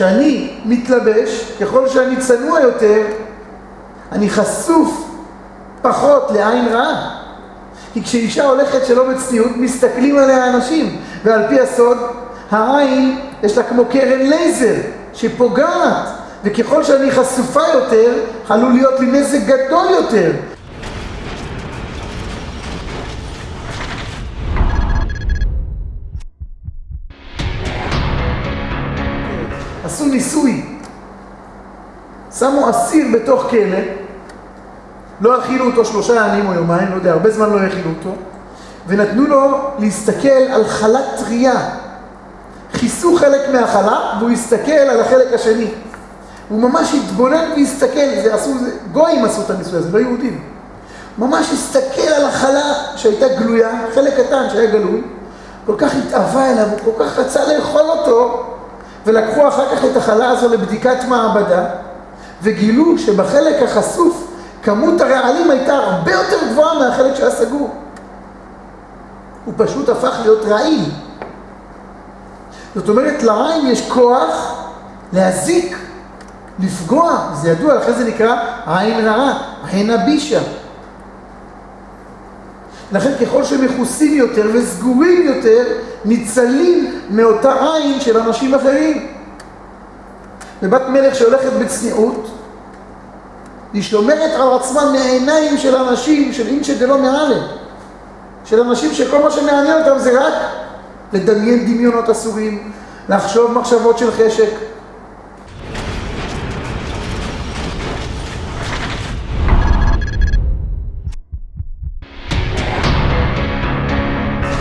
כשאני מתלבש, ככל שאני צנוע יותר, אני חשוף פחות לעין רעה. כי כשאישה הולכת שלא בצניעות, מסתכלים עליה אנשים. ועל פי הסוד, העין יש לה כמו קרן לייזר שפוגעת, וככל שאני חשופה יותר, עלול להיות לי נזק גדול יותר. עשו ניסוי, שמו אסיר בתוך כלא, לא הכילו אותו שלושה ימים או יומיים, לא יודע, הרבה זמן לא הכילו אותו, ונתנו לו להסתכל על חלת טריה. כיסו חלק מהחלה והוא הסתכל על החלק השני. הוא ממש התבונן והסתכל, זה עשו, זה, גויים עשו את הניסוי הזה, לא יהודים. ממש הסתכל על החלה שהייתה גלויה, חלק קטן שהיה גלוי, כל כך התאווה אליו, הוא כל כך רצה לאכול אותו, ולקחו אחר כך את החלה הזו לבדיקת מעבדה, וגילו שבחלק החשוף כמות הרעלים הייתה הרבה יותר גבוהה מהחלק שהיה סגור. הוא פשוט הפך להיות רעיל. זאת אומרת, לעין יש כוח להזיק, לפגוע, זה ידוע, לכן זה נקרא עין רעה, עין הבישה. לכן ככל שמכוסים יותר וסגורים יותר, ניצלים מאותה עין של אנשים אחרים. ובת מלך שהולכת בצניעות, היא שומרת על עצמה מעיניים של אנשים, של אינשא דלא מעלה, של אנשים שכל מה שמעניין אותם זה רק לדמיין דמיונות אסורים, לחשוב מחשבות של חשק,